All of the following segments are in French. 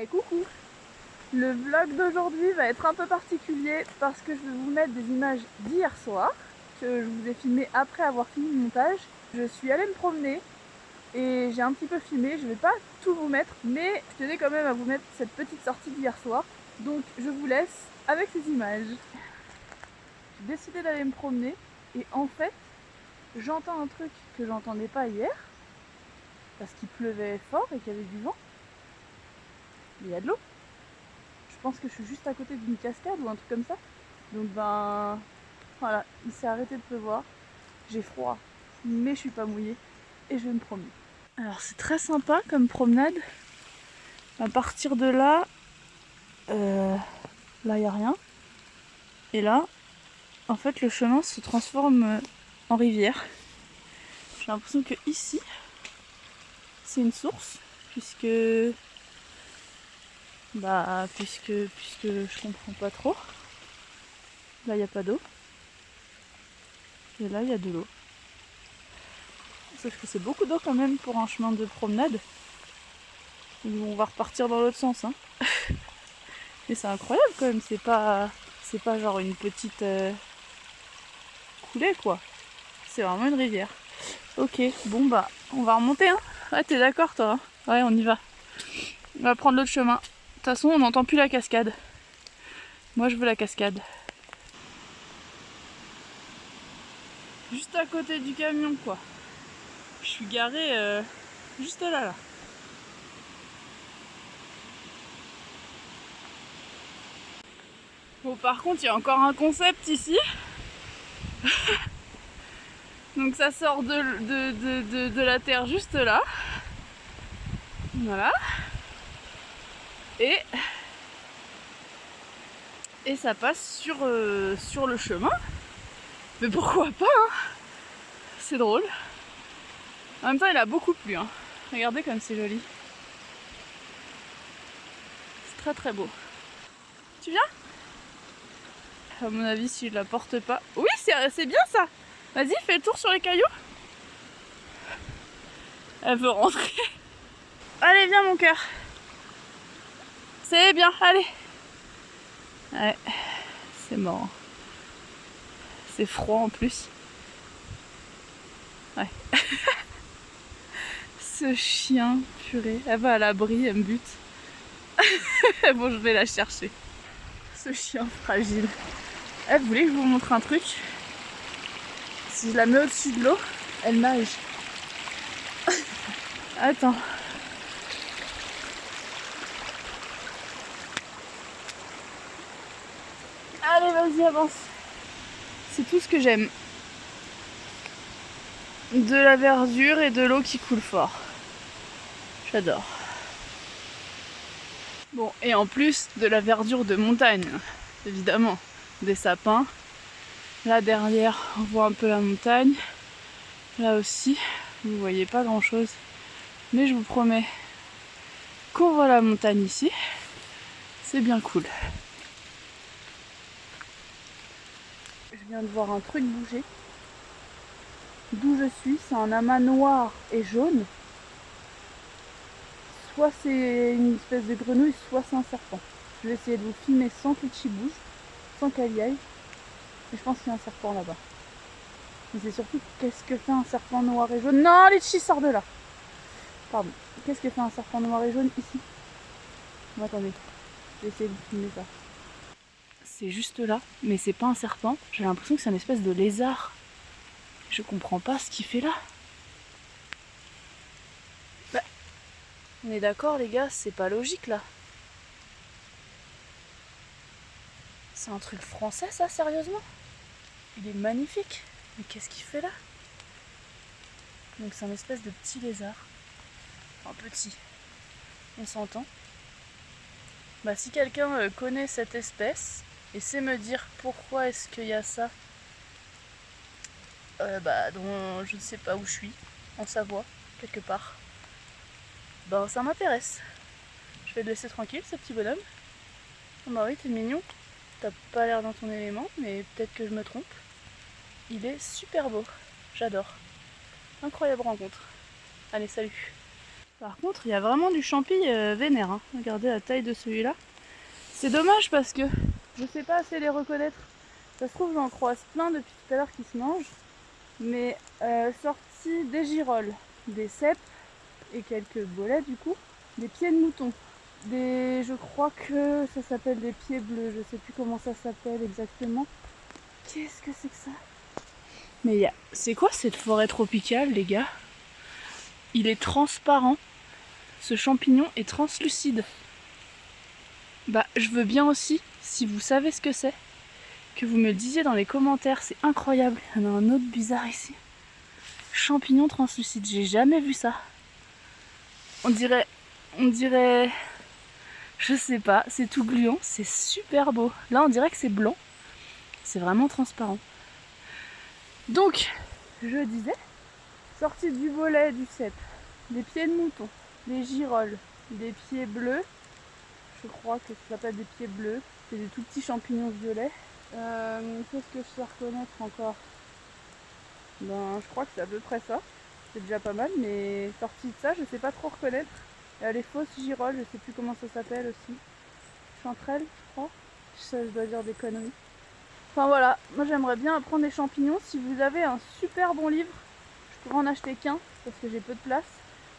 Et coucou Le vlog d'aujourd'hui va être un peu particulier parce que je vais vous mettre des images d'hier soir que je vous ai filmé après avoir fini le montage. Je suis allée me promener et j'ai un petit peu filmé, je vais pas tout vous mettre mais je tenais quand même à vous mettre cette petite sortie d'hier soir donc je vous laisse avec ces images. J'ai décidé d'aller me promener et en fait j'entends un truc que j'entendais pas hier parce qu'il pleuvait fort et qu'il y avait du vent. Il y a de l'eau. Je pense que je suis juste à côté d'une cascade ou un truc comme ça. Donc ben voilà, il s'est arrêté de pleuvoir. J'ai froid, mais je suis pas mouillée et je vais me promener. Alors c'est très sympa comme promenade. À partir de là, euh, là il n'y a rien. Et là, en fait le chemin se transforme en rivière. J'ai l'impression que ici, c'est une source, puisque bah puisque puisque je comprends pas trop. Là il n'y a pas d'eau. Et là il y a de l'eau. Sauf que c'est beaucoup d'eau quand même pour un chemin de promenade. On va repartir dans l'autre sens. Hein. Mais c'est incroyable quand même, c'est pas. C'est pas genre une petite euh, coulée quoi. C'est vraiment une rivière. Ok, bon bah on va remonter hein. Ouais t'es d'accord toi hein? Ouais on y va. On va prendre l'autre chemin. De toute façon on n'entend plus la cascade. Moi je veux la cascade. Juste à côté du camion quoi. Je suis garée euh, juste là là. Bon par contre il y a encore un concept ici. Donc ça sort de, de, de, la terre juste là. Voilà. Et, ça passe sur, euh, sur le chemin. Mais pourquoi pas hein C'est drôle. En même temps il a beaucoup plu. Hein. Regardez comme c'est joli. C'est très très beau. Tu viens? À mon avis, si je la porte pas... Oui, c'est bien ça Vas-y, fais le tour sur les cailloux. Elle veut rentrer. Allez, viens mon cœur. C'est bien, allez. Ouais, c'est mort. C'est froid en plus. Ouais. Ce chien, purée. Elle va à l'abri, elle me bute. bon, je vais la chercher. Ce chien fragile. Eh, vous voulez que je vous montre un truc Si je la mets au-dessus de l'eau, elle nage. Attends. Vas-y, avance. C'est tout ce que j'aime. De la verdure et de l'eau qui coule fort. J'adore. Bon, et en plus de la verdure de montagne, évidemment des sapins. Là derrière, on voit un peu la montagne. Là aussi, vous voyez pas grand chose. Mais je vous promets qu'on voit la montagne ici. C'est bien cool. Je viens de voir un truc bouger. D'où je suis, c'est un amas noir et jaune. Soit c'est une espèce de grenouille, soit c'est un serpent. Je vais essayer de vous filmer sans que le bouge sans qu'elle y aille. Et je pense qu'il y a un serpent là-bas. Mais c'est surtout qu'est-ce que fait un serpent noir et jaune? Non, Litchi sort de là. Pardon. Qu'est-ce que fait un serpent noir et jaune ici? Attendez, je vais essayer de filmer ça. C'est juste là, mais c'est pas un serpent. J'ai l'impression que c'est une espèce de lézard. Je comprends pas ce qu'il fait là. Bah, on est d'accord les gars, c'est pas logique là. C'est un truc français ça, sérieusement? Il est magnifique. Mais qu'est-ce qu'il fait là? Donc c'est un espèce de petit lézard. Enfin petit. On s'entend. Bah si quelqu'un euh, connaît cette espèce et sait me dire pourquoi est-ce qu'il y a ça, euh, bah dont je ne sais pas où je suis, en Savoie, quelque part, bah ça m'intéresse. Je vais le laisser tranquille ce petit bonhomme. Oh bah oui, t'es mignon. T'as pas l'air dans ton élément, mais peut-être que je me trompe. Il est super beau. J'adore. Incroyable rencontre. Allez, salut Par contre, il y a vraiment du champi euh, vénère. Hein. Regardez la taille de celui-là. C'est dommage parce que je sais pas assez les reconnaître. Ça se trouve, j'en croise plein depuis tout à l'heure qui se mangent. Mais euh, sorti des girolles, des cèpes et quelques bolets du coup, des pieds de mouton. Des, je crois que ça s'appelle des pieds bleus, je sais plus comment ça s'appelle exactement. Qu'est-ce que c'est que ça? Mais a... c'est quoi cette forêt tropicale les gars? Il est transparent. Ce champignon est translucide. Bah je veux bien aussi, si vous savez ce que c'est, que vous me disiez dans les commentaires, c'est incroyable. Il y en a un autre bizarre ici. Champignon translucide, j'ai jamais vu ça. On dirait, on dirait, je sais pas, c'est tout gluant, c'est super beau. Là on dirait que c'est blanc, c'est vraiment transparent. Donc, je disais, sortie du volet du cep, des pieds de mouton, des girolles, des pieds bleus, je crois que ça s'appelle des pieds bleus. C'est des tout petits champignons violets. Euh, Qu'est-ce que je sais reconnaître encore Ben, je crois que c'est à peu près ça. C'est déjà pas mal, mais sorti de ça, je sais pas trop reconnaître. Les fausses girolles, je sais plus comment ça s'appelle aussi. Chanterelles, je crois. Ça, je dois dire des conneries. Enfin voilà, moi j'aimerais bien apprendre des champignons. Si vous avez un super bon livre, je pourrais en acheter qu'un parce que j'ai peu de place.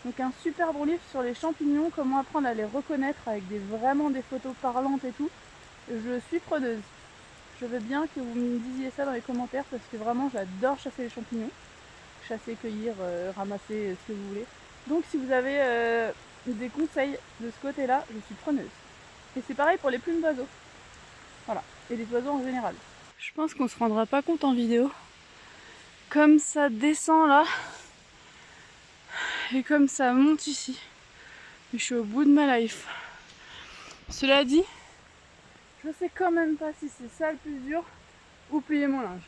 Donc un super bon livre sur les champignons, comment apprendre à les reconnaître avec vraiment des photos parlantes et tout. Je suis preneuse. Je veux bien que vous me disiez ça dans les commentaires parce que vraiment j'adore chasser les champignons. Chasser, cueillir, euh, ramasser, euh, ce que vous voulez. Donc si vous avez euh, des conseils de ce côté-là, je suis preneuse. Et c'est pareil pour les plumes d'oiseaux. Voilà. Et les oiseaux en général. Je pense qu'on se rendra pas compte en vidéo. Comme ça descend là, et comme ça monte ici. je suis au bout de ma life. Cela dit, je sais quand même pas si c'est ça le plus dur ou plier mon linge.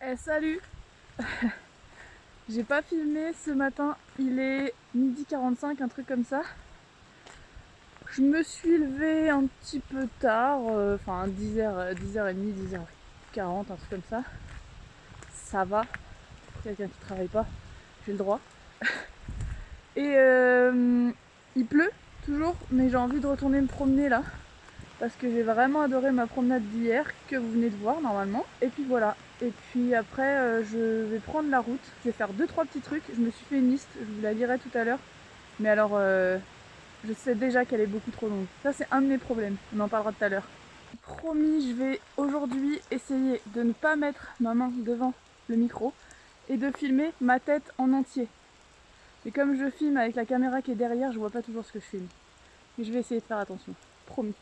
Eh salut J'ai pas filmé ce matin, il est midi 45, un truc comme ça. Je me suis levée un petit peu tard, euh, enfin 10h, 10h30, 10h40, un truc comme ça. Ça va. Quelqu'un qui travaille pas, j'ai le droit. Et euh, il pleut toujours, mais j'ai envie de retourner me promener là. Parce que j'ai vraiment adoré ma promenade d'hier, que vous venez de voir normalement. Et puis voilà. Et puis après, euh, je vais prendre la route. Je vais faire 2-3 petits trucs. Je me suis fait une liste, je vous la lirai tout à l'heure. Mais alors, je sais déjà qu'elle est beaucoup trop longue. Ça c'est un de mes problèmes, on en parlera tout à l'heure. Promis, je vais aujourd'hui essayer de ne pas mettre ma main devant le micro et de filmer ma tête en entier. Et comme je filme avec la caméra qui est derrière, je vois pas toujours ce que je filme. Mais je vais essayer de faire attention, promis.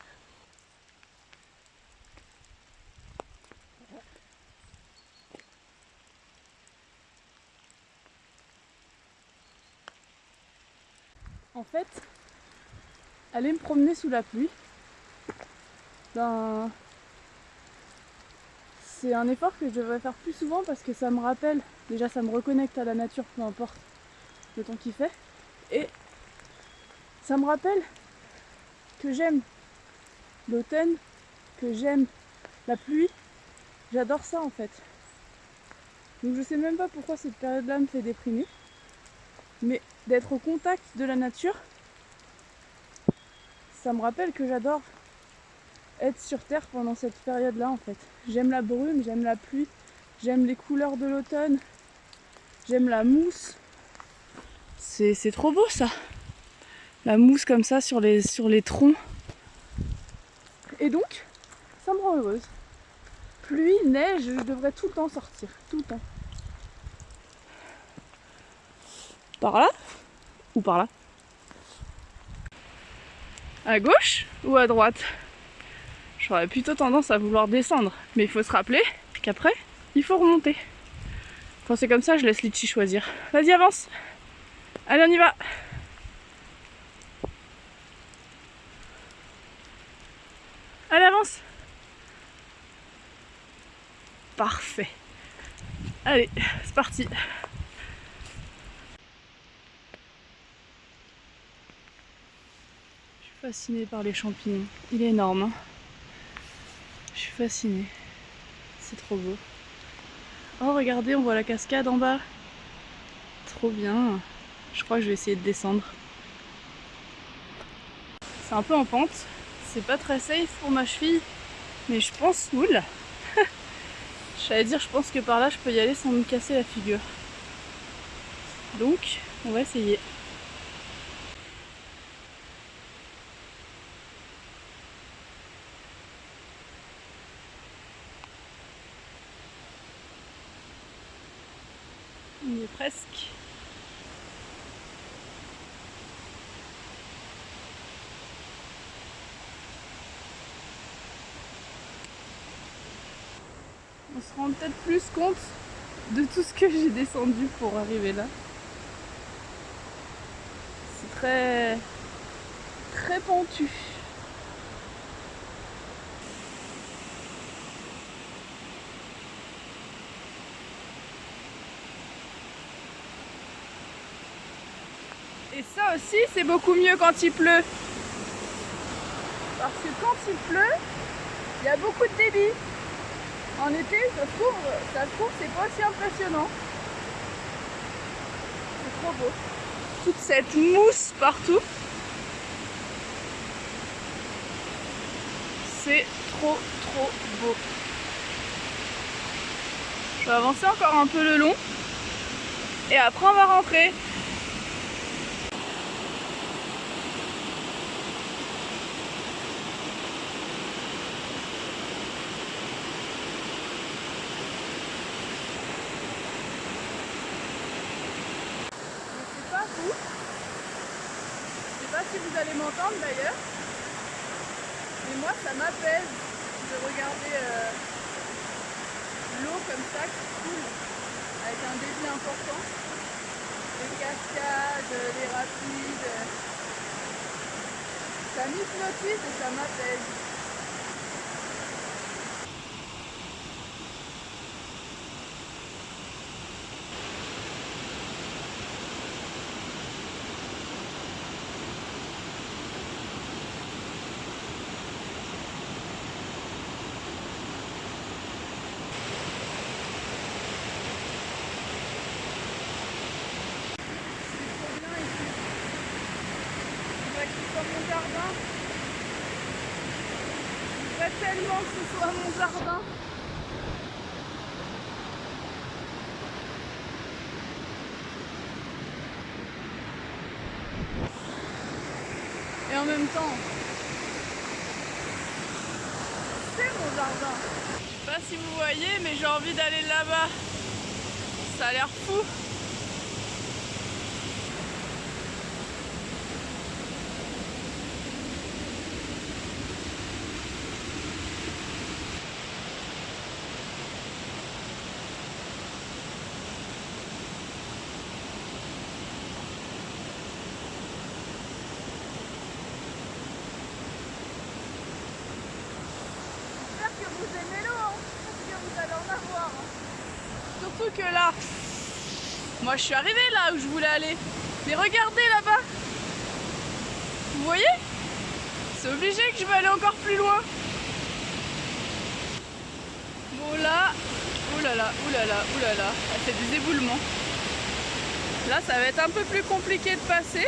En fait, aller me promener sous la pluie, ben, c'est un effort que je devrais faire plus souvent parce que ça me rappelle, déjà ça me reconnecte à la nature, peu importe le temps qu'il fait, et ça me rappelle que j'aime l'automne, que j'aime la pluie, j'adore ça en fait. Donc je sais même pas pourquoi cette période-là me fait déprimer, mais d'être au contact de la nature, ça me rappelle que j'adore être sur Terre pendant cette période-là en fait. J'aime la brume, j'aime la pluie, j'aime les couleurs de l'automne, j'aime la mousse. C'est trop beau ça La mousse comme ça sur les, sur les troncs. Et donc, ça me rend heureuse. Pluie, neige, je devrais tout le temps sortir, tout le temps. Par là Ou par là? À gauche ou à droite? J'aurais plutôt tendance à vouloir descendre, mais il faut se rappeler qu'après, il faut remonter. Quand c'est comme ça, je laisse Litchi choisir. Vas-y, avance Allez, on y va Allez, avance Parfait. Allez, c'est parti fascinée par les champignons. Il est énorme. Hein. Fascinée. C'est trop beau. Oh regardez, on voit la cascade en bas. Trop bien. Je crois que je vais essayer de descendre. C'est un peu en pente. C'est pas très safe pour ma cheville. Mais je pense... Oula J'allais dire, je pense que par là, je peux y aller sans me casser la figure. Donc, on va essayer. On se rend peut-être plus compte de tout ce que j'ai descendu pour arriver là. C'est très très pentu. Ça aussi, c'est beaucoup mieux quand il pleut. Parce que quand il pleut, il y a beaucoup de débit. En été, ça se trouve, trouve, c'est pas aussi impressionnant. C'est trop beau. Toute cette mousse partout. C'est trop trop beau. Je vais avancer encore un peu le long. Et après on va rentrer. vous allez m'entendre d'ailleurs. Mais de regarder euh, l'eau comme ça qui coule avec un débit important. Les cascades, les rapides. Ça m'hypnotise et ça m'apaise. mon jardin. Je tellement que ce soit mon jardin. Et en même temps, c'est mon jardin. Je sais pas si vous voyez, mais j'ai envie d'aller là-bas. Ça a l'air fou. Surtout que là, je suis arrivée là où je voulais aller. Mais regardez là-bas. Vous voyez? C'est obligé que je vais aller encore plus loin. Bon là, oulala, oulala, oulala, elle fait des éboulements. Là ça va être un peu plus compliqué de passer.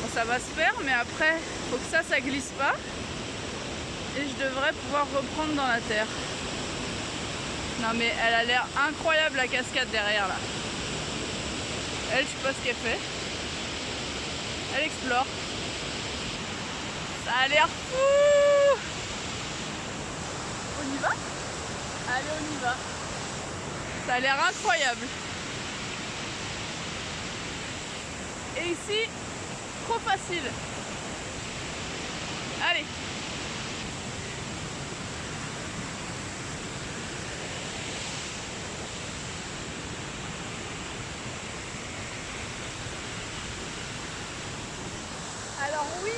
Bon ça va se faire mais après faut que ça ça glisse pas. Et je devrais pouvoir reprendre dans la terre. Non mais elle a l'air incroyable la cascade derrière là. Elle, je sais pas ce qu'elle fait. Elle explore. Ça a l'air fou On y va? Allez, on y va. Ça a l'air incroyable. Et ici, trop facile. Allez Alors oui,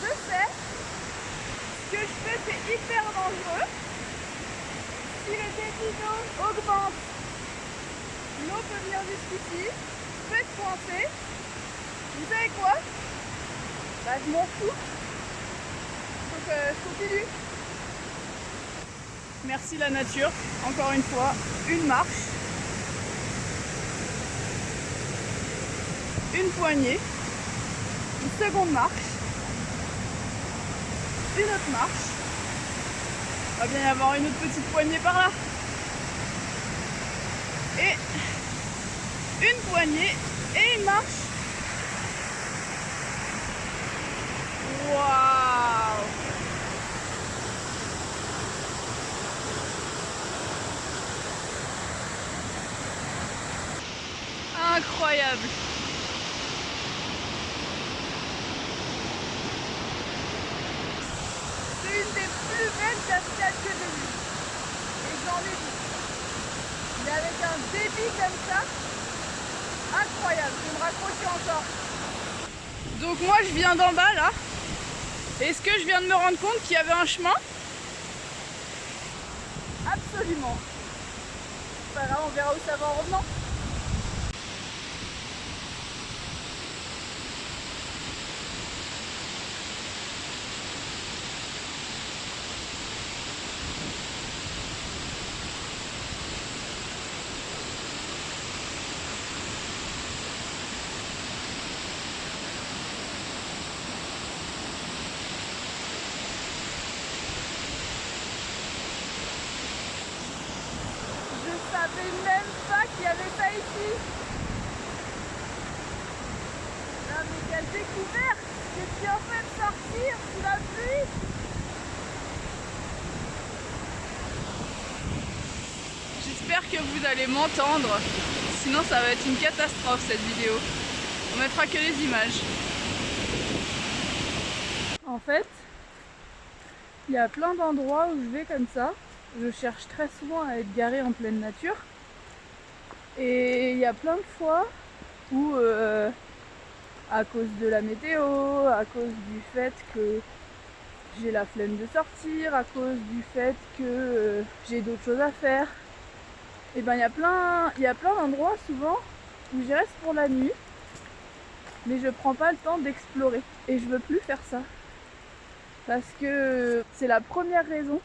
je sais, ce que je fais c'est hyper dangereux. Augmente, l'eau peut venir jusqu'ici, être coincée. Vous savez quoi? Bah, je m'en fous. Donc euh, je continue. Merci la nature, encore une fois, une marche. Une poignée, une seconde marche, une autre marche. Il va bien y avoir une autre petite poignée par là. Et une poignée et une marche. Waouh Incroyable C'est une des plus belles cascades que j'ai vues. Et j'en ai vu. Mais avec un débit comme ça, incroyable. Je vais me raccrocher encore. Donc moi je viens d'en bas là. Est-ce que je viens de me rendre compte qu'il y avait un chemin? Absolument. Pas grave, on verra où ça va en revenant. Je savais même pas qu'il y avait ça ici. Là, mais quelle découverte J'ai bien fait de sortir sous la pluie J'espère que vous allez m'entendre, sinon ça va être une catastrophe cette vidéo. On mettra que les images. En fait, il y a plein d'endroits où je vais comme ça. Je cherche très souvent à être garée en pleine nature. Et il y a plein de fois où, euh, à cause de la météo, à cause du fait que j'ai la flemme de sortir, à cause du fait que euh, j'ai d'autres choses à faire, et ben il y a plein, il y a plein d'endroits souvent où j'y reste pour la nuit, mais je prends pas le temps d'explorer. Et je veux plus faire ça. Parce que c'est la première raison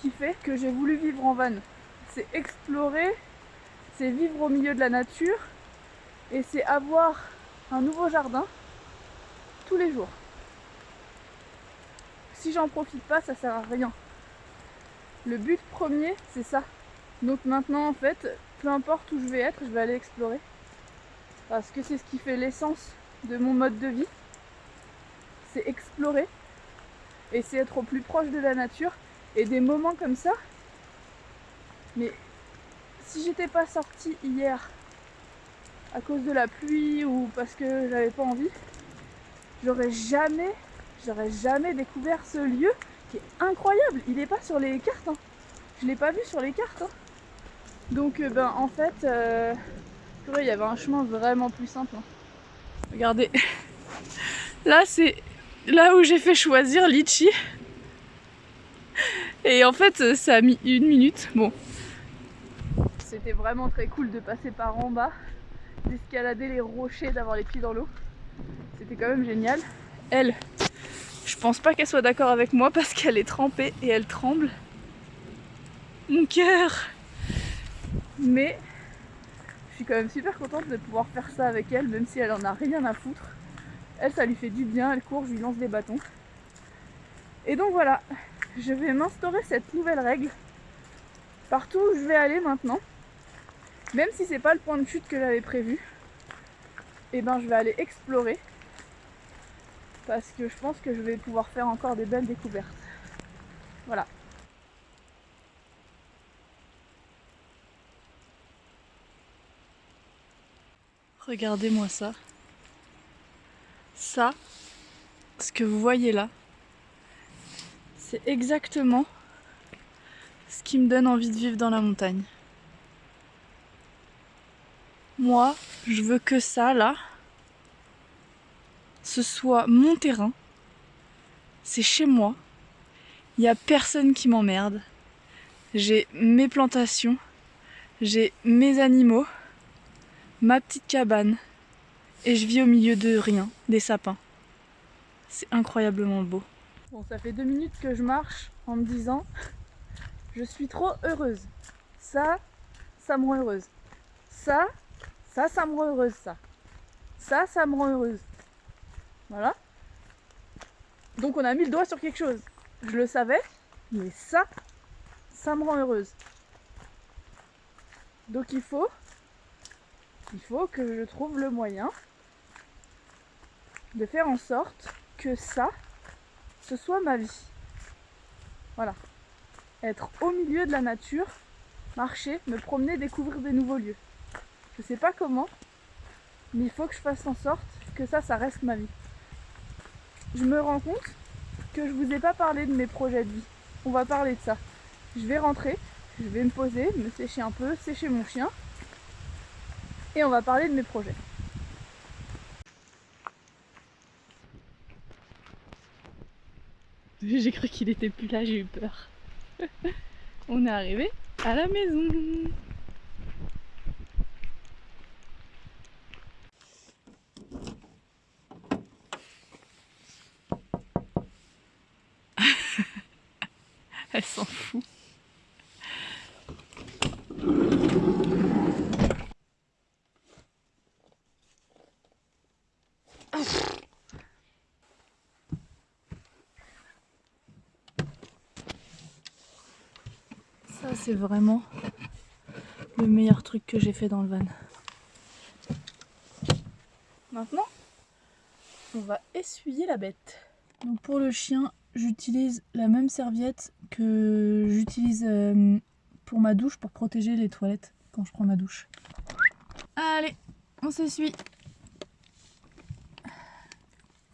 qui fait que j'ai voulu vivre en van. C'est explorer, c'est vivre au milieu de la nature et c'est avoir un nouveau jardin tous les jours. Si j'en profite pas, ça sert à rien. Le but premier, c'est ça. Donc maintenant, en fait, peu importe où je vais être, je vais aller explorer. Parce que c'est ce qui fait l'essence de mon mode de vie. C'est explorer et c'est être au plus proche de la nature et des moments comme ça. Mais si j'étais pas sortie hier à cause de la pluie ou parce que j'avais pas envie, j'aurais jamais, j'aurais jamais découvert ce lieu qui est incroyable. Il est pas sur les cartes. Hein. Je l'ai pas vu sur les cartes. Hein. Donc euh, ben en fait, euh, il y avait un chemin vraiment plus simple. Hein. Regardez, là c'est là où j'ai fait choisir Litchi. Et en fait, ça a mis une minute. Bon, c'était vraiment très cool de passer par en bas, d'escalader les rochers, d'avoir les pieds dans l'eau. C'était quand même génial. Elle, je pense pas qu'elle soit d'accord avec moi parce qu'elle est trempée et elle tremble. Mon cœur Mais je suis quand même super contente de pouvoir faire ça avec elle, même si elle en a rien à foutre. Elle, ça lui fait du bien, elle court, je lui lance des bâtons. Et donc voilà, je vais m'instaurer cette nouvelle règle partout où je vais aller maintenant. Même si c'est pas le point de chute que j'avais prévu, et eh ben je vais aller explorer parce que je pense que je vais pouvoir faire encore des belles découvertes. Voilà. Regardez-moi ça. Ça, ce que vous voyez là, c'est exactement ce qui me donne envie de vivre dans la montagne. Moi, je veux que ça, là, ce soit mon terrain. C'est chez moi. Il n'y a personne qui m'emmerde. J'ai mes plantations. J'ai mes animaux. Ma petite cabane. Et je vis au milieu de rien, des sapins. C'est incroyablement beau. Bon, ça fait deux minutes que je marche en me disant je suis trop heureuse. Ça, ça me rend heureuse. Ça, ça, ça me rend heureuse, ça. Ça, ça me rend heureuse. Voilà. Donc on a mis le doigt sur quelque chose. Je le savais, mais ça, ça me rend heureuse. Donc il faut, il faut que je trouve le moyen de faire en sorte que ça, ce soit ma vie. Voilà. Être au milieu de la nature, marcher, me promener, découvrir des nouveaux lieux. Je sais pas comment, mais il faut que je fasse en sorte que ça, ça reste ma vie. Je me rends compte que je vous ai pas parlé de mes projets de vie. On va parler de ça. Je vais rentrer, je vais me poser, me sécher un peu, sécher mon chien. Et on va parler de mes projets. J'ai cru qu'il était plus là, j'ai eu peur. On est arrivé à la maison. C'est vraiment le meilleur truc que j'ai fait dans le van. Maintenant, on va essuyer la bête. Donc pour le chien, j'utilise la même serviette que j'utilise euh, pour ma douche pour protéger les toilettes quand je prends ma douche. Allez, on s'essuie.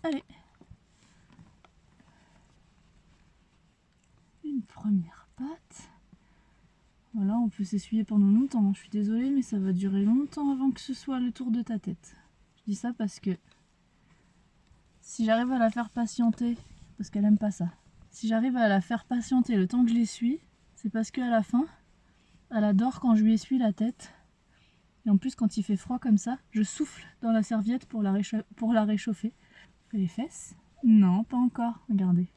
Allez. Une première patte. Voilà, on peut s'essuyer pendant longtemps. Je suis désolée, mais ça va durer longtemps avant que ce soit le tour de ta tête. Je dis ça parce que si j'arrive à la faire patienter parce qu'elle aime pas ça. Si j'arrive à la faire patienter le temps que je l'essuie, c'est parce qu'à la fin, elle adore quand je lui essuie la tête. Et en plus, quand il fait froid comme ça, je souffle dans la serviette pour la, pour la réchauffer. Les fesses? Non, pas encore. Regardez.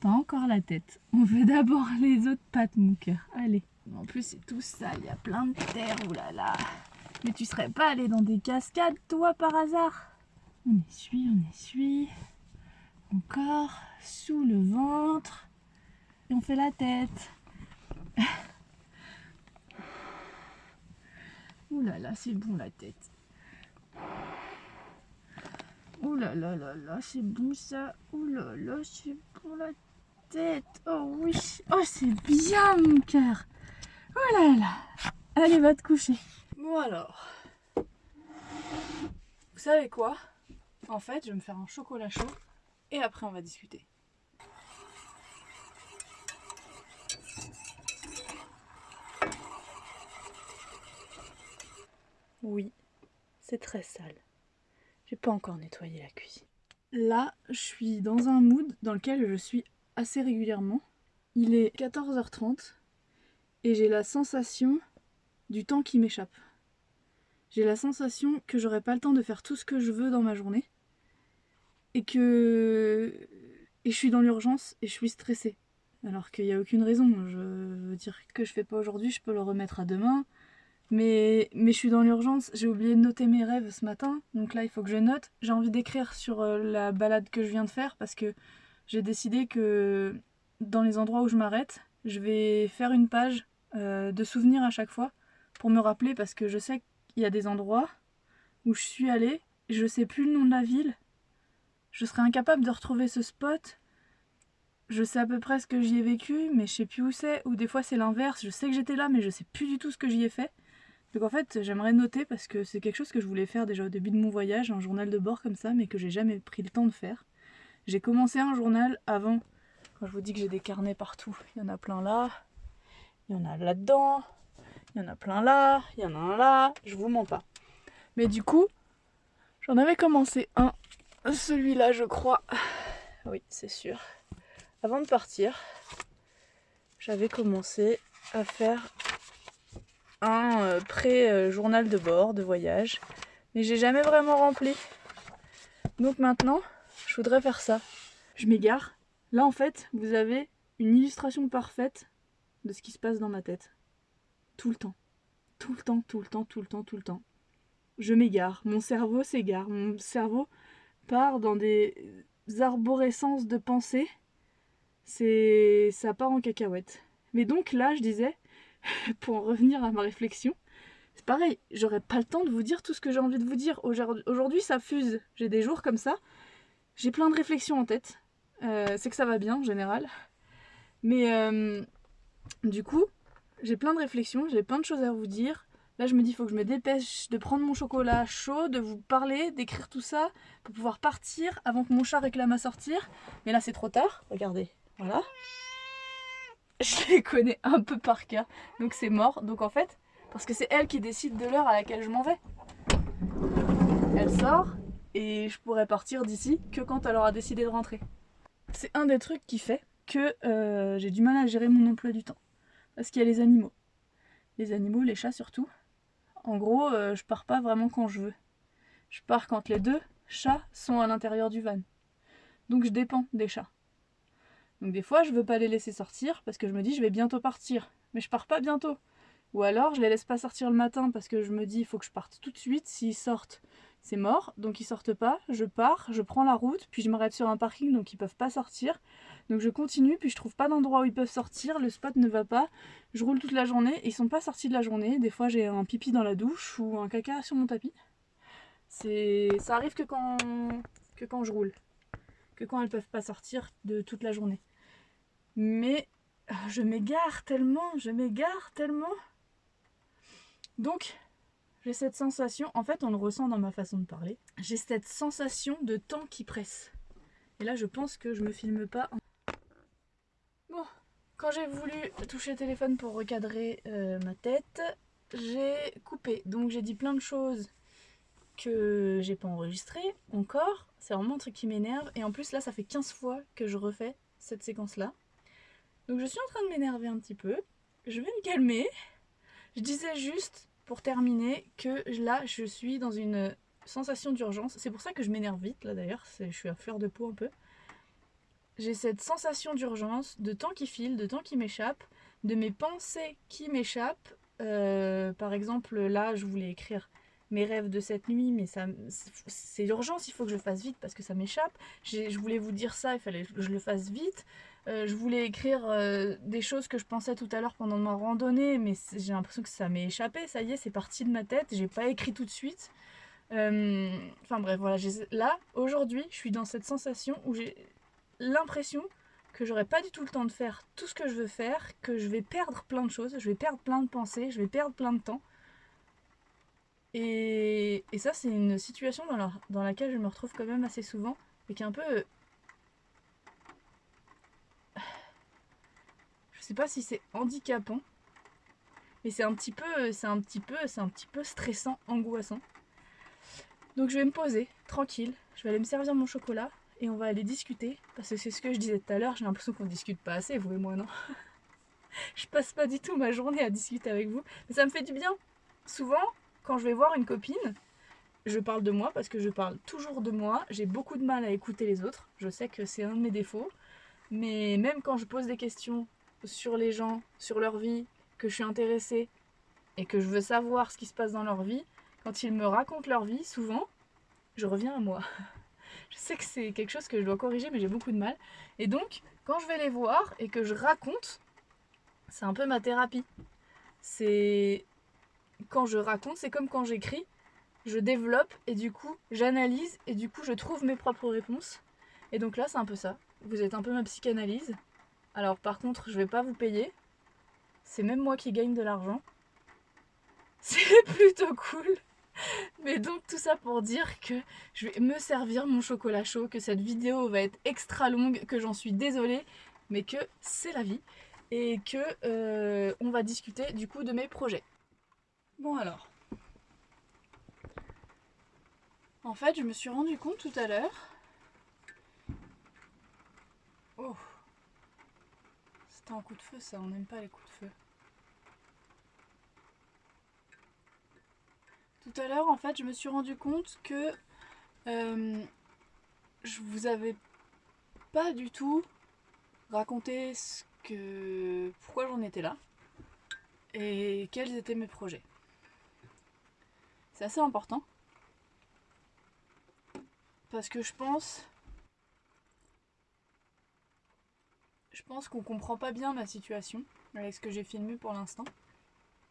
Pas encore la tête. On fait d'abord les autres pattes, mon cœur. Allez. En plus, c'est tout sale. Il y a plein de terre. Oulala. Mais tu serais pas allé dans des cascades, toi, par hasard? On essuie, on essuie. Encore sous le ventre. Et on fait la tête. Ouh là c'est bon la tête. Ouh là là, c'est bon ça. Ouh là là, c'est bon la tête. Oh oui. Oh, c'est bien mon cœur. Oh là là. Allez, va te coucher. Bon alors. Vous savez quoi? En fait, je vais me faire un chocolat chaud et après on va discuter. Oui, c'est très sale. J'ai pas encore nettoyé la cuisine. Là, je suis dans un mood dans lequel je suis assez régulièrement. Il est 14h30 et j'ai la sensation du temps qui m'échappe. J'ai la sensation que j'aurai pas le temps de faire tout ce que je veux dans ma journée et que et je suis dans l'urgence et je suis stressée. Alors qu'il n'y a aucune raison. Je veux dire que je fais pas aujourd'hui, je peux le remettre à demain. Mais, mais je suis dans l'urgence, j'ai oublié de noter mes rêves ce matin, donc là il faut que je note. J'ai envie d'écrire sur euh, la balade que je viens de faire parce que j'ai décidé que dans les endroits où je m'arrête, je vais faire une page euh, de souvenirs à chaque fois pour me rappeler parce que je sais qu'il y a des endroits où je suis allée, je sais plus le nom de la ville, je serais incapable de retrouver ce spot. Je sais à peu près ce que j'y ai vécu, mais je sais plus où c'est. Ou des fois c'est l'inverse, je sais que j'étais là, mais je sais plus du tout ce que j'y ai fait. Donc en fait, j'aimerais noter parce que c'est quelque chose que je voulais faire déjà au début de mon voyage, un journal de bord comme ça, mais que j'ai jamais pris le temps de faire. J'ai commencé un journal avant, quand je vous dis que j'ai des carnets partout. Il y en a plein là, il y en a là-dedans, il y en a plein là, il y en a un là, je vous mens pas. Mais du coup, j'en avais commencé un celui-là, je crois. Oui, c'est sûr. Avant de partir, j'avais commencé à faire un euh, pré-journal de bord, de voyage. Mais j'ai jamais vraiment rempli. Donc maintenant, je voudrais faire ça. Je m'égare. Là en fait, vous avez une illustration parfaite de ce qui se passe dans ma tête. Tout le temps. Tout le temps, tout le temps, tout le temps, tout le temps. Je m'égare. Mon cerveau s'égare. Mon cerveau part dans des arborescences de pensée. C'est. ça part en cacahuète. Mais donc là, je disais, pour en revenir à ma réflexion, c'est pareil, j'aurais pas le temps de vous dire tout ce que j'ai envie de vous dire. Aujourd'hui, ça fuse. J'ai des jours comme ça. J'ai plein de réflexions en tête. Euh, c'est que ça va bien en général. Mais euh, du coup, j'ai plein de réflexions, j'ai plein de choses à vous dire. Là, je me dis, il faut que je me dépêche de prendre mon chocolat chaud, de vous parler, d'écrire tout ça, pour pouvoir partir avant que mon chat réclame à sortir. Mais là, c'est trop tard. Regardez, voilà. Je les connais un peu par cœur, donc c'est mort. Donc en fait, parce que c'est elle qui décide de l'heure à laquelle je m'en vais. Elle sort et je pourrais partir d'ici que quand elle aura décidé de rentrer. C'est un des trucs qui fait que euh, j'ai du mal à gérer mon emploi du temps. Parce qu'il y a les animaux. Les animaux, les chats surtout. En gros, euh, je pars pas vraiment quand je veux. Je pars quand les deux chats sont à l'intérieur du van. Donc je dépends des chats. Donc des fois, je veux pas les laisser sortir parce que je me dis je vais bientôt partir. Mais je pars pas bientôt. Ou alors, je les laisse pas sortir le matin parce que je me dis il faut que je parte tout de suite. S'ils sortent, c'est mort. Donc ils sortent pas. Je pars, je prends la route, puis je m'arrête sur un parking donc ils peuvent pas sortir. Donc je continue, puis je trouve pas d'endroit où ils peuvent sortir, le spot ne va pas. Je roule toute la journée, et ils sont pas sortis de la journée. Des fois j'ai un pipi dans la douche ou un caca sur mon tapis. C'est, ça arrive que quand que quand je roule, que quand elles peuvent pas sortir de toute la journée. Mais euh, je m'égare tellement, je m'égare tellement. Donc j'ai cette sensation, en fait on le ressent dans ma façon de parler, j'ai cette sensation de temps qui presse. Et là je pense que je me filme pas en quand j'ai voulu toucher le téléphone pour recadrer euh, ma tête, j'ai coupé. Donc j'ai dit plein de choses que j'ai pas enregistrées encore. C'est vraiment un truc qui m'énerve. Et en plus là, ça fait 15 fois que je refais cette séquence-là. Donc je suis en train de m'énerver un petit peu. Je vais me calmer. Je disais juste, pour terminer, que là, je suis dans une sensation d'urgence. C'est pour ça que je m'énerve vite, là d'ailleurs. Je suis à fleur de peau un peu j'ai cette sensation d'urgence, de temps qui file, de temps qui m'échappe, de mes pensées qui m'échappent. Euh, par exemple, là, je voulais écrire mes rêves de cette nuit, mais c'est l'urgence, il faut que je fasse vite parce que ça m'échappe. Je voulais vous dire ça, il fallait que je le fasse vite. Euh, je voulais écrire euh, des choses que je pensais tout à l'heure pendant ma randonnée, mais j'ai l'impression que ça m'est échappé. Ça y est, c'est parti de ma tête. J'ai pas écrit tout de suite. Enfin bref, voilà. Là, aujourd'hui, je suis dans cette sensation où j'ai l'impression que j'aurai pas du tout le temps de faire tout ce que je veux faire, que je vais perdre plein de choses, je vais perdre plein de pensées, je vais perdre plein de temps. Et, ça, c'est une situation dans, dans laquelle je me retrouve quand même assez souvent, et qui est un peu... sais pas si c'est handicapant, mais c'est un petit peu, c'est un petit peu, c'est un petit peu stressant, angoissant. Donc je vais me poser, tranquille, je vais aller me servir mon chocolat, et on va aller discuter. Parce que c'est ce que je disais tout à l'heure, j'ai l'impression qu'on discute pas assez, vous et moi, non? Je passe pas du tout ma journée à discuter avec vous, mais ça me fait du bien. Souvent, quand je vais voir une copine, je parle de moi parce que je parle toujours de moi. J'ai beaucoup de mal à écouter les autres. Je sais que c'est un de mes défauts. Mais même quand je pose des questions sur les gens, sur leur vie, que je suis intéressée et que je veux savoir ce qui se passe dans leur vie, quand ils me racontent leur vie, souvent, je reviens à moi. Je sais que c'est quelque chose que je dois corriger, mais j'ai beaucoup de mal. Et donc, quand je vais les voir et que je raconte, c'est un peu ma thérapie. C'est. Quand je raconte, c'est comme quand j'écris. Je développe et du coup, j'analyse et du coup, je trouve mes propres réponses. Et donc là, c'est un peu ça. Vous êtes un peu ma psychanalyse. Alors, par contre, je vais pas vous payer. C'est même moi qui gagne de l'argent. C'est plutôt cool. Mais donc tout ça pour dire que je vais me servir mon chocolat chaud, que cette vidéo va être extra longue, que j'en suis désolée, mais que c'est la vie et que euh, on va discuter du coup de mes projets. Bon alors. En fait, je me suis rendu compte tout à l'heure. Oh. Un coup de feu ça, on n'aime pas les coups de feu. Tout à l'heure, en fait, je me suis rendu compte que euh, je vous avais pas du tout raconté ce que pourquoi j'en étais là et quels étaient mes projets. C'est assez important parce que je pense je pense qu'on comprend pas bien ma situation avec ce que j'ai filmé pour l'instant.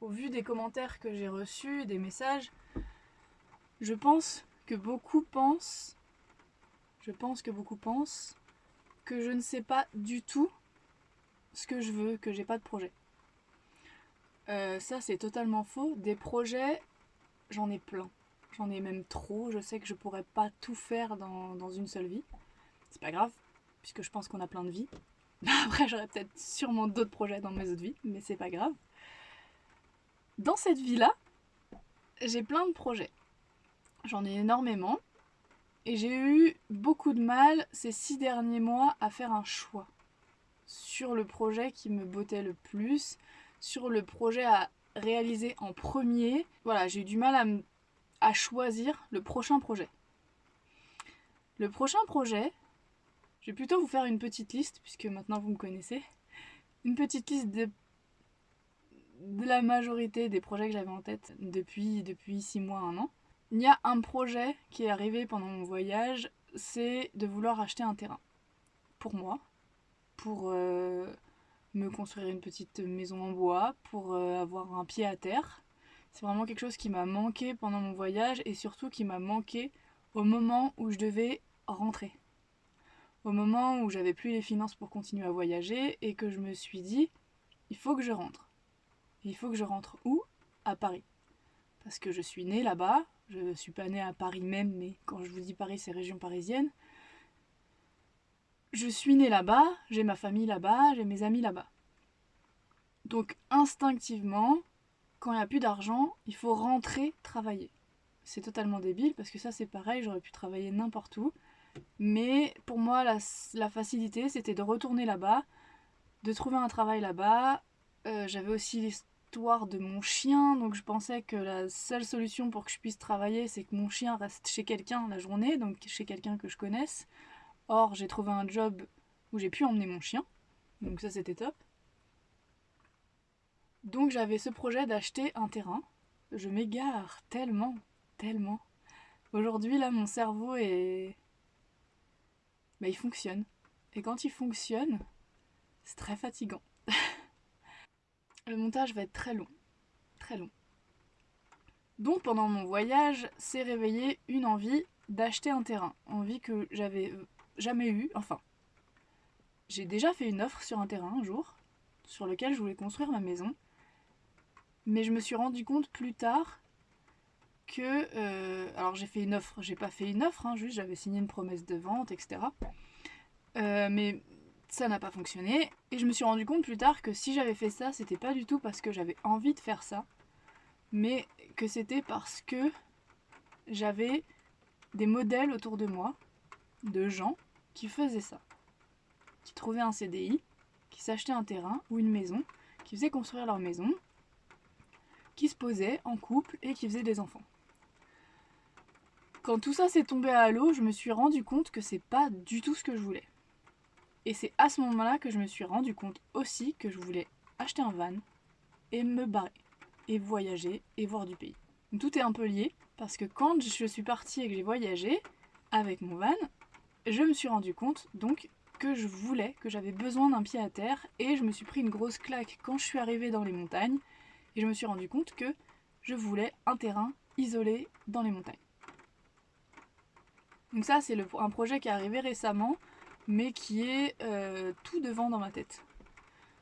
Au vu des commentaires que j'ai reçus, des messages, je pense que beaucoup pensent je pense que beaucoup pensent que je ne sais pas du tout ce que je veux, que j'ai pas de projet. Euh, ça c'est totalement faux. Des projets, j'en ai plein. J'en ai même trop. Je sais que je pourrais pas tout faire dans, dans une seule vie. C'est pas grave, puisque je pense qu'on a plein de vies. Après j'aurais peut-être sûrement d'autres projets dans mes autres vies, mais c'est pas grave. Dans cette vie-là, j'ai plein de projets. J'en ai énormément. Et j'ai eu beaucoup de mal ces six derniers mois à faire un choix sur le projet qui me bottait le plus, sur le projet à réaliser en premier. Voilà, j'ai eu du mal à, à choisir le prochain projet. Le prochain projet, je vais plutôt vous faire une petite liste, puisque maintenant vous me connaissez. Une petite liste de, la majorité des projets que j'avais en tête depuis, depuis 6 mois, 1 an. Il y a un projet qui est arrivé pendant mon voyage, c'est de vouloir acheter un terrain. Pour moi, pour euh, me construire une petite maison en bois, pour euh, avoir un pied à terre. C'est vraiment quelque chose qui m'a manqué pendant mon voyage et surtout qui m'a manqué au moment où je devais rentrer. Au moment où j'avais plus les finances pour continuer à voyager et que je me suis dit, il faut que je rentre. Il faut que je rentre où? À Paris. Parce que je suis née là-bas, je ne suis pas née à Paris même, mais quand je vous dis Paris, c'est région parisienne. Je suis née là-bas, j'ai ma famille là-bas, j'ai mes amis là-bas. Donc instinctivement, quand il n'y a plus d'argent, il faut rentrer travailler. C'est totalement débile parce que ça c'est pareil, j'aurais pu travailler n'importe où. Mais pour moi, la, facilité, c'était de retourner là-bas, de trouver un travail là-bas. Euh, J'avais aussi de mon chien, donc je pensais que la seule solution pour que je puisse travailler, c'est que mon chien reste chez quelqu'un la journée, donc chez quelqu'un que je connaisse. Or, j'ai trouvé un job où j'ai pu emmener mon chien, donc ça c'était top. Donc j'avais ce projet d'acheter un terrain. Je m'égare tellement, tellement. Aujourd'hui, là, mon cerveau est... Bah, il fonctionne. Et quand il fonctionne, c'est très fatigant. Le montage va être très long. Très long. Donc pendant mon voyage, s'est réveillée une envie d'acheter un terrain. Envie que j'avais jamais eue. Enfin, j'ai déjà fait une offre sur un terrain un jour, sur lequel je voulais construire ma maison. Mais je me suis rendu compte plus tard que... Euh, alors j'ai fait une offre, j'ai pas fait une offre, hein, juste j'avais signé une promesse de vente, etc. Euh, mais ça n'a pas fonctionné. Et je me suis rendu compte plus tard que si j'avais fait ça, c'était pas du tout parce que j'avais envie de faire ça, mais que c'était parce que j'avais des modèles autour de moi, de gens qui faisaient ça. Qui trouvaient un CDI, qui s'achetaient un terrain ou une maison, qui faisaient construire leur maison, qui se posaient en couple et qui faisaient des enfants. Quand tout ça s'est tombé à l'eau, je me suis rendu compte que c'est pas du tout ce que je voulais. Et c'est à ce moment-là que je me suis rendu compte aussi que je voulais acheter un van et me barrer, et voyager et voir du pays. tout est un peu lié, parce que quand je suis partie et que j'ai voyagé avec mon van, je me suis rendu compte donc que je voulais, que j'avais besoin d'un pied à terre, et je me suis pris une grosse claque quand je suis arrivée dans les montagnes, et je me suis rendu compte que je voulais un terrain isolé dans les montagnes. Donc ça, c'est un projet qui est arrivé récemment, mais qui est euh, tout devant dans ma tête.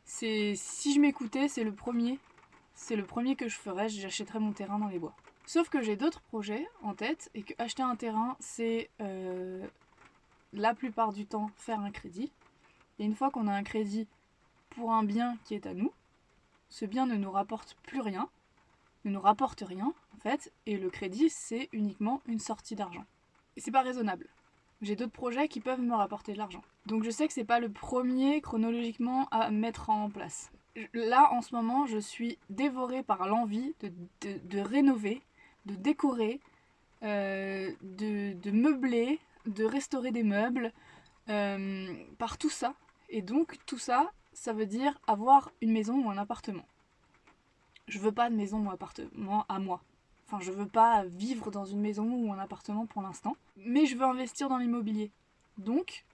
C'est si je m'écoutais, c'est le premier, c'est le premier que je ferais, j'achèterais mon terrain dans les bois. Sauf que j'ai d'autres projets en tête et que acheter un terrain, c'est euh, la plupart du temps faire un crédit. Et une fois qu'on a un crédit pour un bien qui est à nous, ce bien ne nous rapporte plus rien, ne nous rapporte rien en fait, et le crédit c'est uniquement une sortie d'argent. C'est pas raisonnable j'ai d'autres projets qui peuvent me rapporter de l'argent. Donc je sais que c'est pas le premier chronologiquement à mettre en place. Là en ce moment je suis dévorée par l'envie de, rénover, de décorer, euh, de, meubler de restaurer des meubles, euh, par tout ça. Et donc tout ça, ça veut dire avoir une maison ou un appartement. Je veux pas de maison ou appartement à moi. Enfin, je veux pas vivre dans une maison ou un appartement pour l'instant. Mais je veux investir dans l'immobilier. Donc,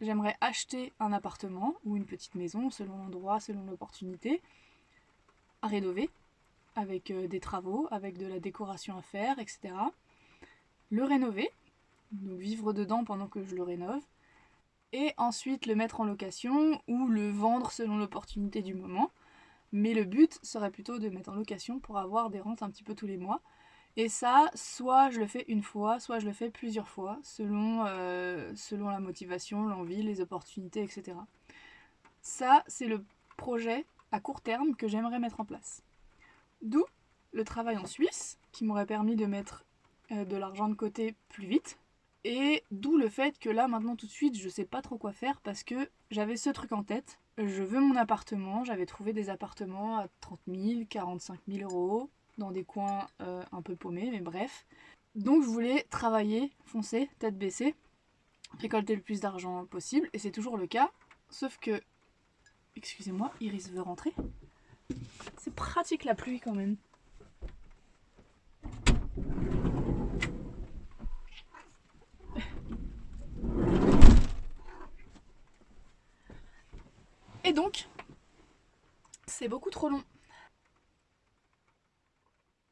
j'aimerais acheter un appartement ou une petite maison, selon l'endroit, selon l'opportunité, à rénover, avec euh, des travaux, avec de la décoration à faire, etc. Le rénover, donc vivre dedans pendant que je le rénove, et ensuite le mettre en location ou le vendre selon l'opportunité du moment. Mais le but serait plutôt de mettre en location pour avoir des rentes un petit peu tous les mois. Et ça, soit je le fais une fois, soit je le fais plusieurs fois, selon, euh, la motivation, l'envie, les opportunités, etc. Ça, c'est le projet à court terme que j'aimerais mettre en place. D'où le travail en Suisse, qui m'aurait permis de mettre euh, de l'argent de côté plus vite, et d'où le fait que là, maintenant, tout de suite, je sais pas trop quoi faire parce que j'avais ce truc en tête. Je veux mon appartement. J'avais trouvé des appartements à 30 000, 45 000 euros dans des coins euh, un peu paumés, mais bref. Donc je voulais travailler, foncer, tête baissée, récolter le plus d'argent possible, et c'est toujours le cas. Sauf que, excusez-moi, Iris veut rentrer. C'est pratique la pluie quand même. Et donc, c'est beaucoup trop long.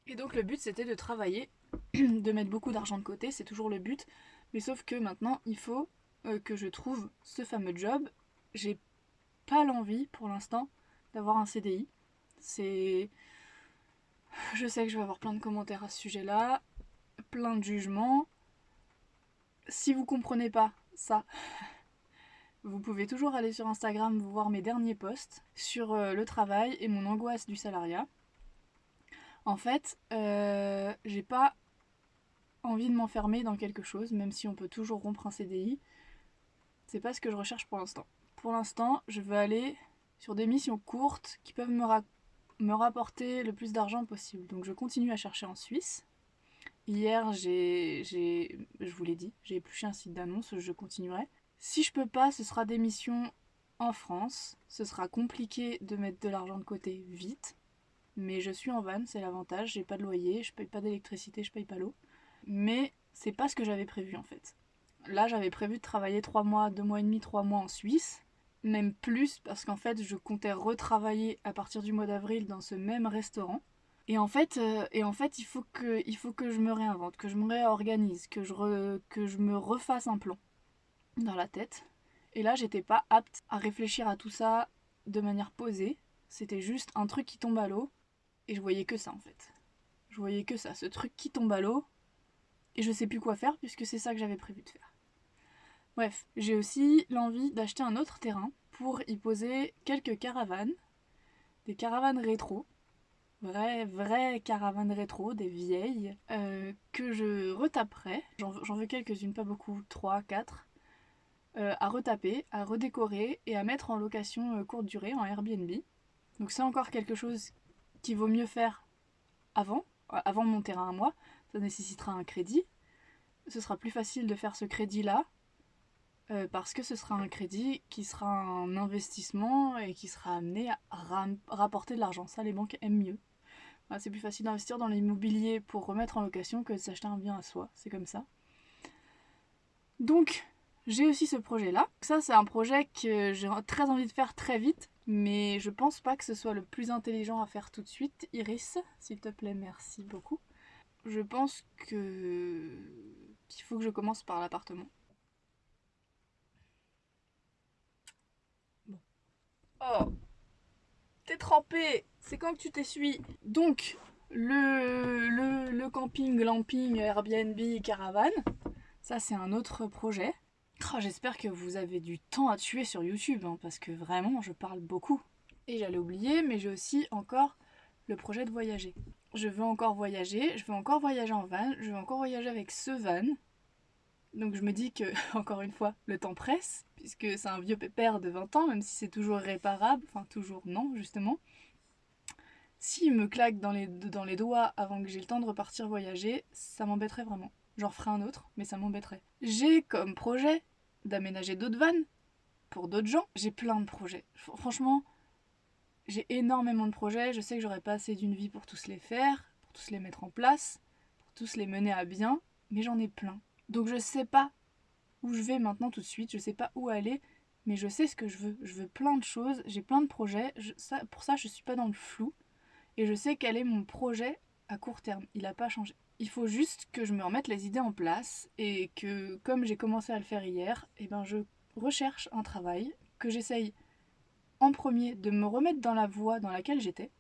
Et donc le but c'était de travailler, de mettre beaucoup d'argent de côté, c'est toujours le but. Mais sauf que maintenant il faut euh, que je trouve ce fameux job. J'ai pas l'envie pour l'instant d'avoir un CDI. C'est... Je sais que je vais avoir plein de commentaires à ce sujet-là, plein de jugements. Si vous comprenez pas ça, vous pouvez toujours aller sur Instagram voir mes derniers posts sur euh, le travail et mon angoisse du salariat. En fait, euh, j'ai pas envie de m'enfermer dans quelque chose, même si on peut toujours rompre un CDI. C'est pas ce que je recherche pour l'instant. Pour l'instant, je veux aller sur des missions courtes qui peuvent me, me rapporter le plus d'argent possible. Donc je continue à chercher en Suisse. Hier, j'ai, je vous l'ai dit, j'ai épluché un site d'annonce, je continuerai. Si je peux pas, ce sera des missions en France. Ce sera compliqué de mettre de l'argent de côté vite. Mais je suis en van, c'est l'avantage. J'ai pas de loyer, je paye pas d'électricité, je paye pas l'eau. Mais c'est pas ce que j'avais prévu en fait. Là, j'avais prévu de travailler 3 mois, 2 mois et demi, 3 mois en Suisse. Même plus parce qu'en fait, je comptais retravailler à partir du mois d'avril dans ce même restaurant. Et en fait, euh, et en fait il, faut que, il faut que je me réinvente, que je me réorganise, que je, que je me refasse un plan dans la tête. Et là, j'étais pas apte à réfléchir à tout ça de manière posée. C'était juste un truc qui tombe à l'eau. Et je voyais que ça en fait. Je voyais que ça, ce truc qui tombe à l'eau. Et je sais plus quoi faire puisque c'est ça que j'avais prévu de faire. Bref, j'ai aussi l'envie d'acheter un autre terrain pour y poser quelques caravanes. Des caravanes rétro. Vraies, vraies caravanes rétro, des vieilles, euh, que je retaperai. J'en veux quelques-unes, pas beaucoup, 3, 4 euh, à retaper, à redécorer et à mettre en location euh, courte durée en Airbnb. Donc c'est encore quelque chose qui vaut mieux faire avant, euh, avant mon terrain à moi. Ça nécessitera un crédit. Ce sera plus facile de faire ce crédit-là parce que ce sera un crédit qui sera un investissement et qui sera amené à rapporter de l'argent. Ça, les banques aiment mieux. c'est plus facile d'investir dans l'immobilier pour remettre en location que de s'acheter un bien à soi. C'est comme ça. Donc, j'ai aussi ce projet-là. Ça, c'est un projet que j'ai très envie de faire très vite, mais je pense pas que ce soit le plus intelligent à faire tout de suite. Iris, s'il te plaît, merci beaucoup. Je pense que qu'il faut que je commence par l'appartement. Bon. Oh T'es trempé C'est quand que tu t'essuies? Donc, le, le, camping, glamping, Airbnb, caravane, ça c'est un autre projet. Oh, j'espère que vous avez du temps à tuer sur YouTube, hein, parce que vraiment, je parle beaucoup. Et j'allais oublier, mais j'ai aussi encore le projet de voyager. Je veux encore voyager, je veux encore voyager en van, je veux encore voyager avec ce van. Donc je me dis que, encore une fois, le temps presse, puisque c'est un vieux pépère de 20 ans, même si c'est toujours réparable, enfin toujours non, justement. S'il me claque dans les, dans les doigts avant que j'ai le temps de repartir voyager, ça m'embêterait vraiment. j'en ferai un autre, mais ça m'embêterait. J'ai comme projet d'aménager d'autres vannes pour d'autres gens. J'ai plein de projets. Franchement, j'ai énormément de projets. Je sais que j'aurais pas assez d'une vie pour tous les faire, pour tous les mettre en place, pour tous les mener à bien, mais j'en ai plein. Donc je sais pas où je vais maintenant tout de suite, je sais pas où aller, mais je sais ce que je veux. Je veux plein de choses, j'ai plein de projets. pour ça, je suis pas dans le flou. Et je sais quel est mon projet à court terme. Il n'a pas changé. Il faut juste que je me remette les idées en place et que, comme j'ai commencé à le faire hier, eh ben je recherche un travail, que j'essaye en premier de me remettre dans la voie dans laquelle j'étais.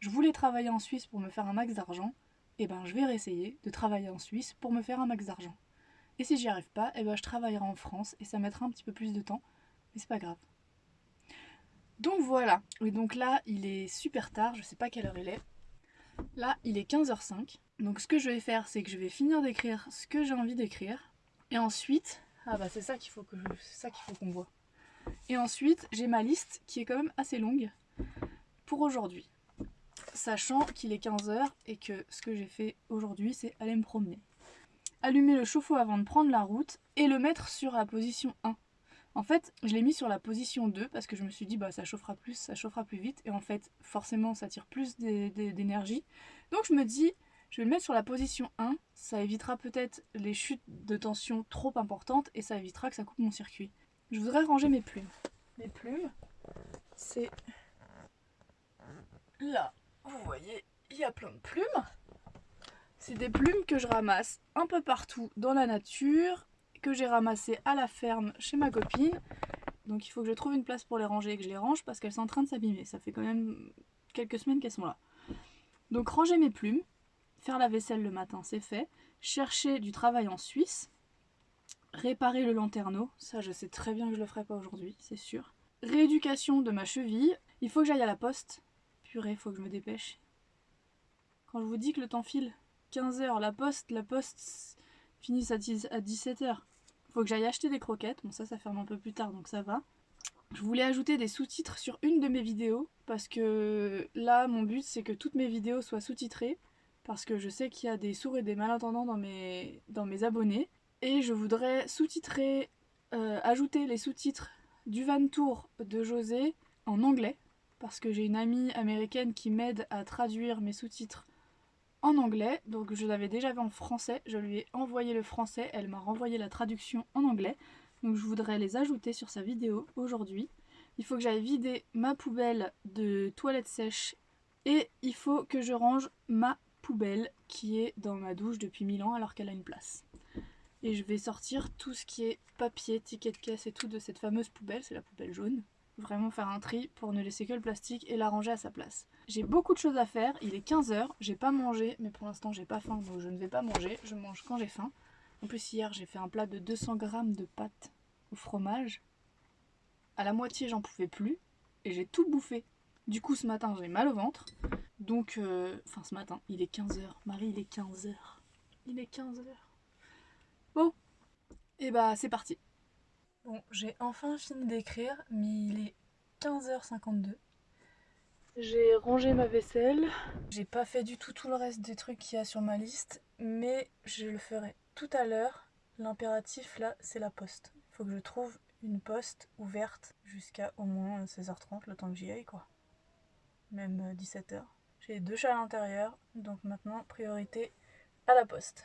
Je voulais travailler en Suisse pour me faire un max d'argent, eh ben je vais réessayer de travailler en Suisse pour me faire un max d'argent. Et si j'y arrive pas, eh ben je travaillerai en France et ça mettra un petit peu plus de temps, mais c'est pas grave. Donc voilà, et donc là il est super tard, je sais pas quelle heure il est. Là il est 15h05, donc ce que je vais faire c'est que je vais finir d'écrire ce que j'ai envie d'écrire, et ensuite, ah bah c'est ça qu'il faut ça qu'il faut qu'on voit. Et ensuite j'ai ma liste qui est quand même assez longue pour aujourd'hui, sachant qu'il est 15h et que ce que j'ai fait aujourd'hui c'est aller me promener. Allumer le chauffe-eau avant de prendre la route et le mettre sur la position 1 en fait, je l'ai mis sur la position 2 parce que je me suis dit bah ça chauffera plus, ça chauffera plus vite et en fait forcément ça tire plus d'énergie. Donc je me dis je vais le mettre sur la position 1, ça évitera peut-être les chutes de tension trop importantes et ça évitera que ça coupe mon circuit. Je voudrais ranger mes plumes. Mes plumes, c'est là, vous voyez, il y a plein de plumes. C'est des plumes que je ramasse un peu partout dans la nature que j'ai ramassé à la ferme chez ma copine. Donc il faut que je trouve une place pour les ranger et que je les range parce qu'elles sont en train de s'abîmer. Ça fait quand même quelques semaines qu'elles sont là. Donc ranger mes plumes, faire la vaisselle le matin, c'est fait. Chercher du travail en Suisse, réparer le lanterneau, ça je sais très bien que je le ferai pas aujourd'hui, c'est sûr. Rééducation de ma cheville, il faut que j'aille à la poste. Purée, faut que je me dépêche. Quand je vous dis que le temps file, 15h, la poste, la poste finissent à 17h. Faut que j'aille acheter des croquettes. Bon, ça, ça ferme un peu plus tard, donc ça va. Je voulais ajouter des sous-titres sur une de mes vidéos parce que là, mon but, c'est que toutes mes vidéos soient sous-titrées parce que je sais qu'il y a des sourds et des malentendants dans mes, dans mes abonnés. Et je voudrais sous-titrer, euh, ajouter les sous-titres du Van Tour de José en anglais parce que j'ai une amie américaine qui m'aide à traduire mes sous-titres en anglais, donc je l'avais déjà vu en français, je lui ai envoyé le français, elle m'a renvoyé la traduction en anglais, donc je voudrais les ajouter sur sa vidéo aujourd'hui. Il faut que j'aille vider ma poubelle de toilette sèche et il faut que je range ma poubelle qui est dans ma douche depuis 1000 ans alors qu'elle a une place. Et je vais sortir tout ce qui est papier, ticket de caisse et tout de cette fameuse poubelle, c'est la poubelle jaune vraiment faire un tri pour ne laisser que le plastique et la ranger à sa place. J'ai beaucoup de choses à faire, il est 15h, j'ai pas mangé, mais pour l'instant j'ai pas faim donc je ne vais pas manger, je mange quand j'ai faim. En plus hier j'ai fait un plat de 200 grammes de pâtes au fromage. À la moitié j'en pouvais plus et j'ai tout bouffé. Du coup ce matin j'ai mal au ventre. Donc, euh, enfin ce matin, il est 15h. Marie, il est 15h. Il est 15h. Bon, et bah c'est parti. Bon, j'ai enfin fini d'écrire, mais il est 15h52. J'ai rangé ma vaisselle. J'ai pas fait du tout tout le reste des trucs qu'il y a sur ma liste, mais je le ferai tout à l'heure. L'impératif là, c'est la poste. Il faut que je trouve une poste ouverte jusqu'à au moins 16h30, le temps que j'y aille quoi. Même 17h. J'ai deux chats à l'intérieur, donc maintenant priorité à la poste.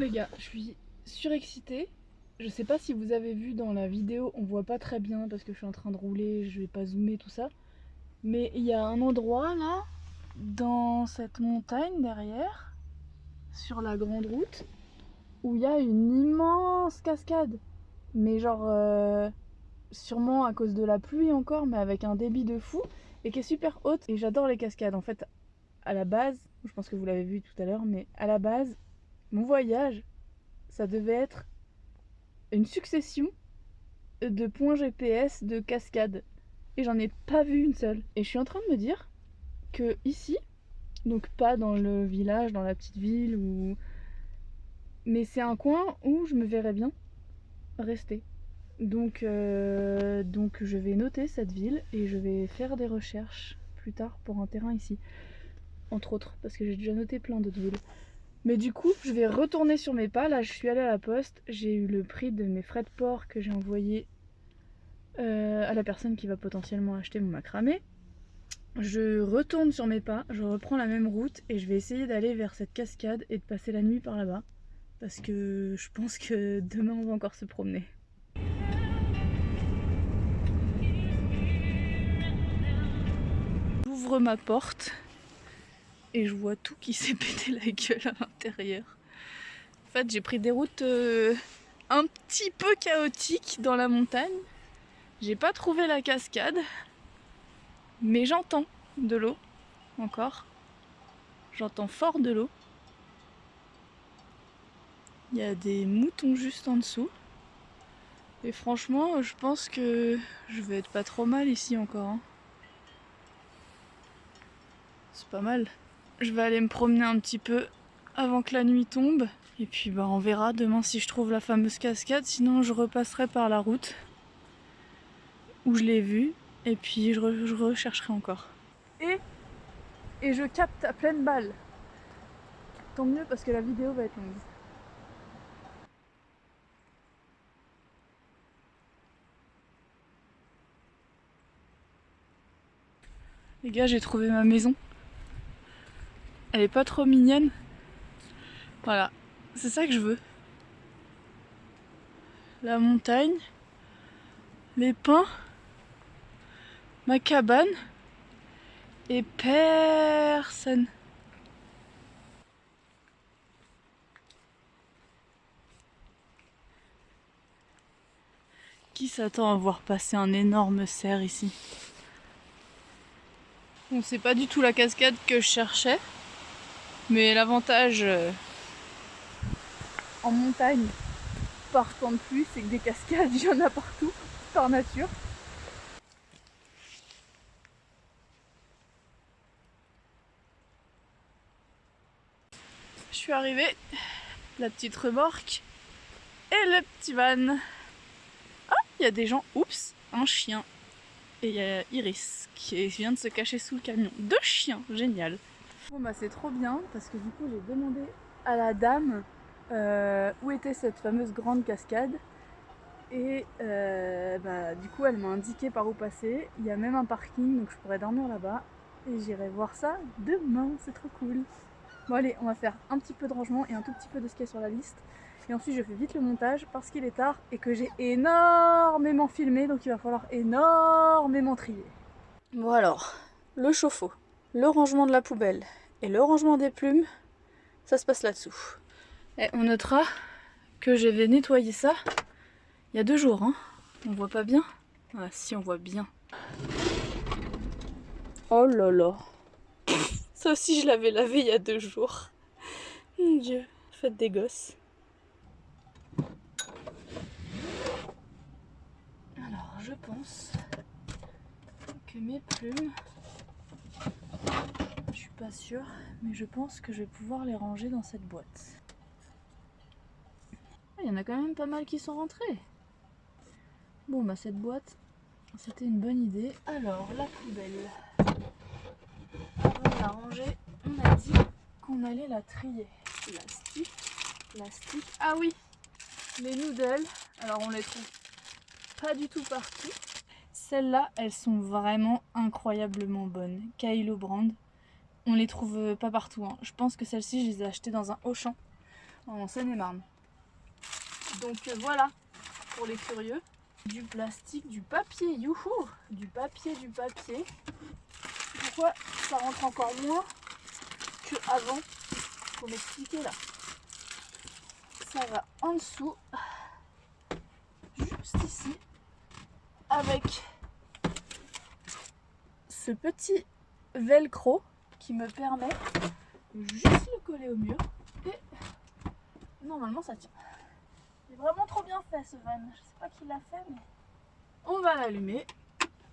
les gars, je suis surexcitée. Je sais pas si vous avez vu dans la vidéo, on voit pas très bien parce que je suis en train de rouler, je vais pas zoomer tout ça. Mais il y a un endroit là, dans cette montagne derrière, sur la grande route, où il y a une immense cascade. Mais genre, euh, sûrement à cause de la pluie encore, mais avec un débit de fou, et qui est super haute. Et j'adore les cascades. En fait, à la base, je pense que vous l'avez vu tout à l'heure, mais à la base, mon voyage, ça devait être une succession de points GPS de cascades. et j'en ai pas vu une seule. Et je suis en train de me dire que ici, donc pas dans le village, dans la petite ville, ou... mais c'est un coin où je me verrais bien rester. Donc, euh, donc je vais noter cette ville et je vais faire des recherches plus tard pour un terrain ici. Entre autres, parce que j'ai déjà noté plein d'autres villes. Mais du coup, je vais retourner sur mes pas. Là, je suis allée à la poste. J'ai eu le prix de mes frais de port que j'ai envoyé euh, à la personne qui va potentiellement acheter mon macramé. Je retourne sur mes pas, je reprends la même route et je vais essayer d'aller vers cette cascade et de passer la nuit par là-bas. Parce que je pense que demain on va encore se promener. J'ouvre ma porte et je vois tout qui s'est pété la gueule à l'intérieur. En fait j'ai pris des routes euh, un petit peu chaotiques dans la montagne. J'ai pas trouvé la cascade, mais j'entends de l'eau encore. J'entends fort de l'eau. Il y a des moutons juste en dessous. Et franchement, je pense que je vais être pas trop mal ici encore. Hein. C'est pas mal. Je vais aller me promener un petit peu avant que la nuit tombe. Et puis bah on verra demain si je trouve la fameuse cascade. Sinon je repasserai par la route où je l'ai vue et puis je, rechercherai encore. Et, et je capte à pleine balle. Tant mieux parce que la vidéo va être longue. Les gars, j'ai trouvé ma maison. Elle est pas trop mignonne. Voilà, c'est ça que je veux. La montagne, les pins ma cabane et personne. Qui s'attend à voir passer un énorme cerf ici? Bon, c'est pas du tout la cascade que je cherchais, mais l'avantage euh, en montagne par temps de pluie, c'est que des cascades, il y en a partout, par nature. Je suis arrivée, la petite remorque et le petit van. Ah, il y a des gens, oups, un chien. Et il y a Iris qui vient de se cacher sous le camion. Deux chiens, génial. Bon bah c'est trop bien parce que du coup j'ai demandé à la dame euh, où était cette fameuse grande cascade. Et euh, bah, du coup elle m'a indiqué par où passer. Il y a même un parking donc je pourrais dormir là-bas. Et j'irai voir ça demain, c'est trop cool. Bon allez, on va faire un petit peu de rangement et un tout petit peu de ski sur la liste. Et ensuite je fais vite le montage parce qu'il est tard et que j'ai énormément filmé donc il va falloir énormément trier. Bon alors, le chauffe-eau, le rangement de la poubelle et le rangement des plumes, ça se passe là-dessous. Et on notera que j'avais nettoyé ça il y a deux jours. Hein. On voit pas bien? Ah si on voit bien. Oh là là ça aussi, je l'avais lavé il y a deux jours. Mon dieu, faites des gosses. Alors, je pense que mes plumes, je suis pas sûre, mais je pense que je vais pouvoir les ranger dans cette boîte. Ah, il y en a quand même pas mal qui sont rentrés. Bon, bah cette boîte, c'était une bonne idée. Alors, la poubelle la ranger, on a dit qu'on allait la trier. Plastique, plastique. Ah oui, les noodles. Alors on les trouve pas du tout partout. Celles-là, elles sont vraiment incroyablement bonnes. Kylo Brand. On les trouve pas partout. Hein. Je pense que celles-ci, je les ai achetées dans un Auchan en Seine-et-Marne. Donc euh, voilà, pour les curieux. Du plastique, du papier, youhou Du papier, du papier pourquoi ça rentre encore moins que avant? Faut m'expliquer là. Ça va en dessous, juste ici, avec ce petit velcro qui me permet de juste le coller au mur et normalement ça tient. C'est vraiment trop bien fait ce van. Je sais pas qui l'a fait mais on va l'allumer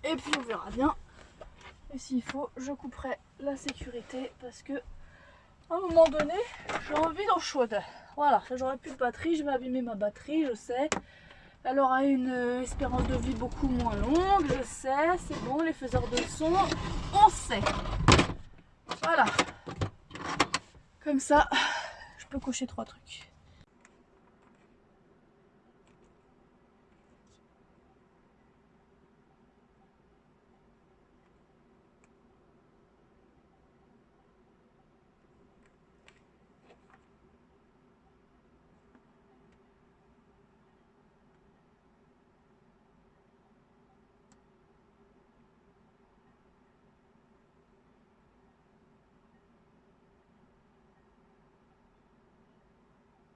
Et puis on verra bien. Et s'il faut, je couperai la sécurité parce que à un moment donné, j'ai envie d'en chaude. Voilà, j'aurai plus de batterie, je vais abîmer ma batterie, je sais. Elle aura une euh, espérance de vie beaucoup moins longue, je sais, c'est bon, les faiseurs de son, on sait. Voilà. Comme ça, je peux cocher trois trucs.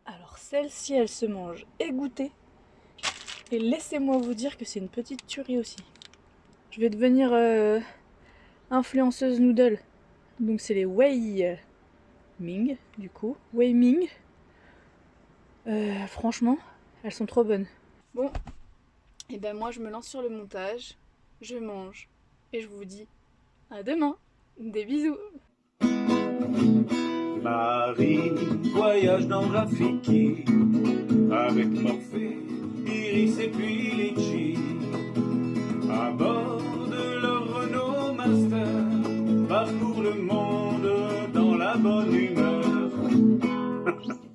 Alors celle-ci, elle se mange égouttée. Et laissez-moi vous dire que c'est une petite tuerie aussi. Je vais devenir euh, influenceuse noodle. Donc c'est les Wei Ming, du coup. Wei Ming. Euh, franchement, elles sont trop bonnes. Bon, et ben moi je me lance sur le montage. Je mange. Et je vous dis à demain. Des bisous Marie voyage dans Rafiki avec Morphée, Iris et puis Litchi. À bord de leur Renault Master, parcourt le monde dans la bonne humeur.